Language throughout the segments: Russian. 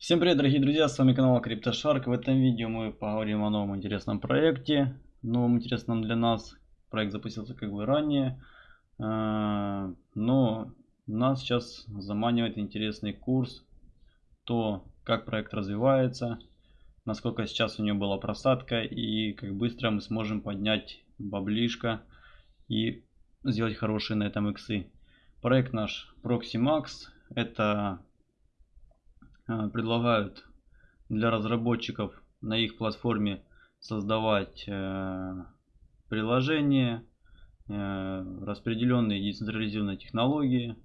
Всем привет, дорогие друзья, с вами канал CryptoShark. В этом видео мы поговорим о новом интересном проекте, новом интересном для нас. Проект запустился как бы ранее, а, но нас сейчас заманивает интересный курс, то как проект развивается, насколько сейчас у него была просадка и как быстро мы сможем поднять баблишко и сделать хорошие на этом иксы. Проект наш Proxymax, это предлагают для разработчиков на их платформе создавать э, приложения, э, распределенные децентрализированные технологии.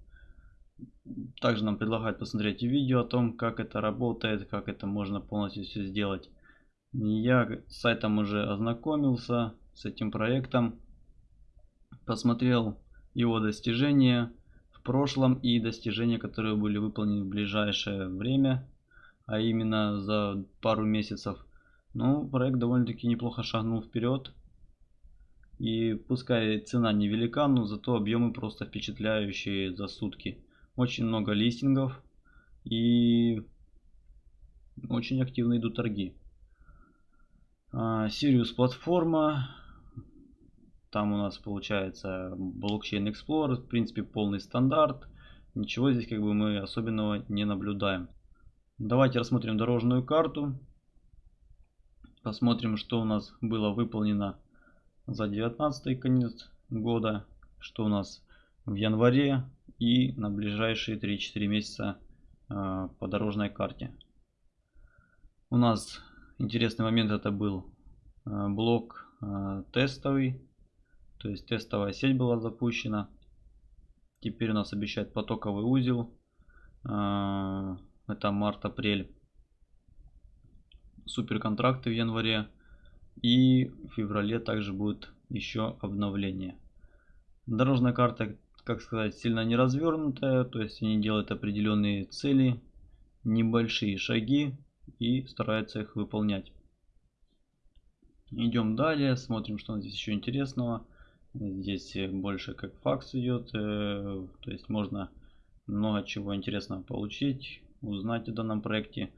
Также нам предлагают посмотреть видео о том, как это работает, как это можно полностью все сделать. Я с сайтом уже ознакомился, с этим проектом, посмотрел его достижения прошлом и достижения, которые были выполнены в ближайшее время, а именно за пару месяцев. Ну, проект довольно-таки неплохо шагнул вперед. И пускай цена невелика, но зато объемы просто впечатляющие за сутки. Очень много листингов и очень активно идут торги. Sirius а, платформа там у нас получается блокчейн Explorer, в принципе полный стандарт. Ничего здесь как бы мы особенного не наблюдаем. Давайте рассмотрим дорожную карту. Посмотрим, что у нас было выполнено за 19 конец года, что у нас в январе и на ближайшие 3-4 месяца э, по дорожной карте. У нас интересный момент это был э, блок э, тестовый то есть тестовая сеть была запущена. Теперь у нас обещает потоковый узел. А, это март-апрель. Супер контракты в январе. И в феврале также будет еще обновление. Дорожная карта, как сказать, сильно не развернутая. То есть они делают определенные цели, небольшие шаги и стараются их выполнять. Идем далее, смотрим, что здесь еще интересного. Здесь больше как факс идет, э, то есть можно много чего интересного получить, узнать о данном проекте.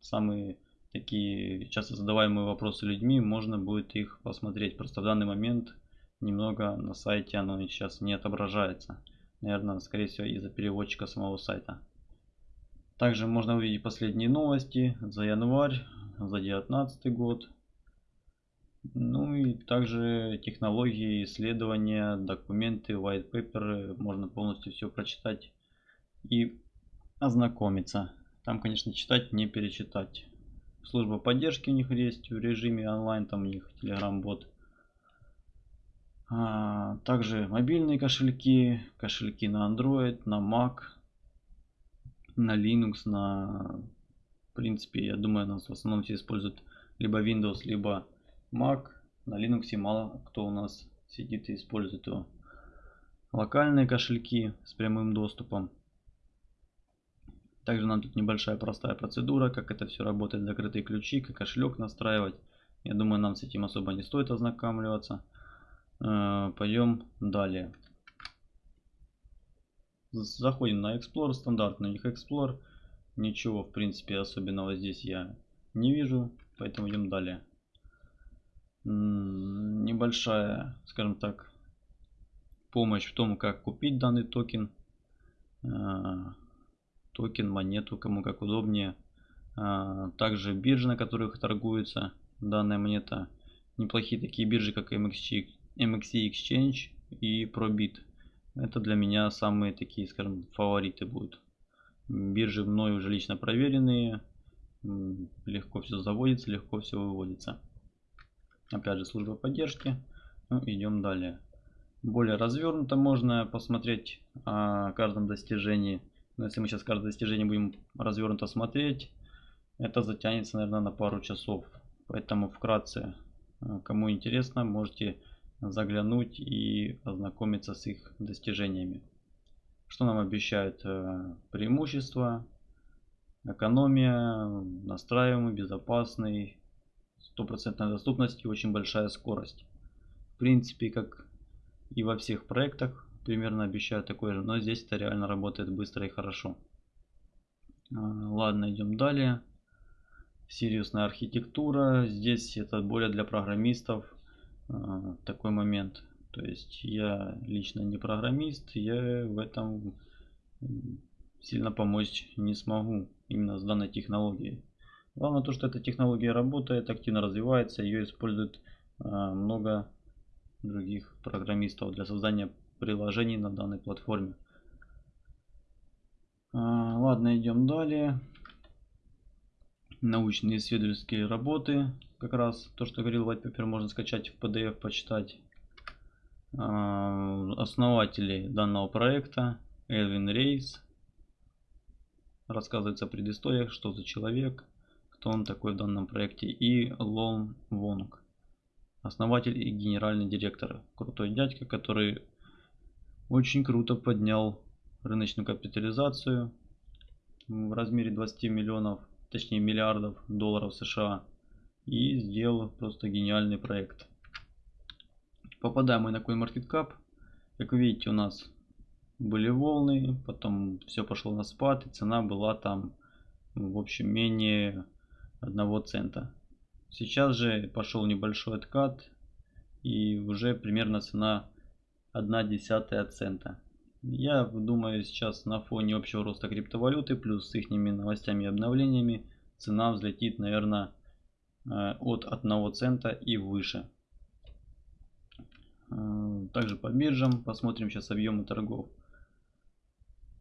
Самые такие часто задаваемые вопросы людьми, можно будет их посмотреть. Просто в данный момент немного на сайте оно сейчас не отображается. Наверное, скорее всего из-за переводчика самого сайта. Также можно увидеть последние новости за январь, за 2019 год. Ну и также технологии, исследования, документы, white paper, можно полностью все прочитать и ознакомиться. Там, конечно, читать, не перечитать. Служба поддержки у них есть в режиме онлайн, там у них Telegram бот. А, также мобильные кошельки, кошельки на Android, на Mac, на Linux, на... В принципе, я думаю, нас в основном все используют либо Windows, либо Mac. На Linux мало кто у нас сидит и использует его. Локальные кошельки с прямым доступом. Также нам тут небольшая простая процедура, как это все работает, закрытые ключи, как кошелек настраивать. Я думаю, нам с этим особо не стоит ознакомливаться. Э, пойдем далее. Заходим на Explorer, стандартный у них Explorer. Ничего, в принципе, особенного здесь я не вижу, поэтому идем далее небольшая, скажем так, помощь в том, как купить данный токен. А, токен, монету, кому как удобнее. А, также биржи, на которых торгуется данная монета. Неплохие такие биржи, как MXC, MXC Exchange и Probit. Это для меня самые такие, скажем, фавориты будут. Биржи мной уже лично проверенные. Легко все заводится, легко все выводится. Опять же, служба поддержки. Ну, идем далее. Более развернуто можно посмотреть о каждом достижении. Но если мы сейчас каждое достижение будем развернуто смотреть, это затянется, наверное, на пару часов. Поэтому вкратце, э, кому интересно, можете заглянуть и ознакомиться с их достижениями. Что нам обещают э, преимущества, экономия, настраиваемый, безопасный, стопроцентная доступность и очень большая скорость. В принципе, как и во всех проектах, примерно обещают такое же, но здесь это реально работает быстро и хорошо. Ладно, идем далее. Серьезная архитектура. Здесь это более для программистов такой момент. То есть я лично не программист, я в этом сильно помочь не смогу именно с данной технологией. Главное то, что эта технология работает, активно развивается, ее используют э, много других программистов для создания приложений на данной платформе. Э, ладно, идем далее. Научные исследовательские работы. Как раз то, что говорил white paper, можно скачать в PDF, почитать. Э, основатели данного проекта Элвин Рейс. Рассказывается о предысториях, что за человек, кто он такой в данном проекте. И Лон Вонг, основатель и генеральный директор. Крутой дядька, который очень круто поднял рыночную капитализацию в размере 20 миллионов, точнее миллиардов долларов США. И сделал просто гениальный проект. Попадаем мы на CoinMarketCap. Как видите, у нас были волны, потом все пошло на спад, и цена была там, в общем, менее 1 цента. Сейчас же пошел небольшой откат, и уже примерно цена 1 десятая цента. Я думаю, сейчас на фоне общего роста криптовалюты, плюс с их новостями и обновлениями, цена взлетит, наверное, э, от 1 цента и выше. Э, также по биржам посмотрим сейчас объемы торгов.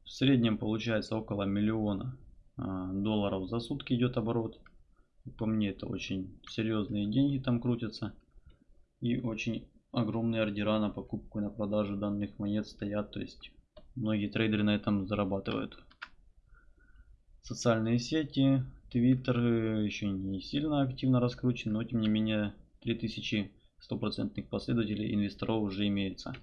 В среднем получается около миллиона а, долларов за сутки идет оборот. По мне это очень серьезные деньги там крутятся. И очень огромные ордера на покупку и на продажу данных монет стоят. То есть многие трейдеры на этом зарабатывают. Социальные сети, Твиттер еще не сильно активно раскручен, но тем не менее 3000 стопроцентных последователей инвесторов уже имеется.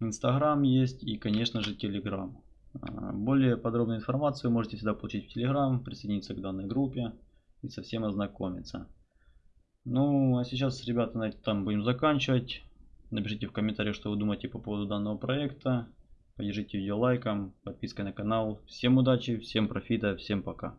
Инстаграм есть и конечно же Телеграм. А, более подробную информацию можете всегда получить в Telegram, присоединиться к данной группе и со всем ознакомиться. Ну, а сейчас, ребята, на этом будем заканчивать. Напишите в комментариях, что вы думаете по поводу данного проекта. Поддержите видео лайком, подпиской на канал. Всем удачи, всем профита, всем пока.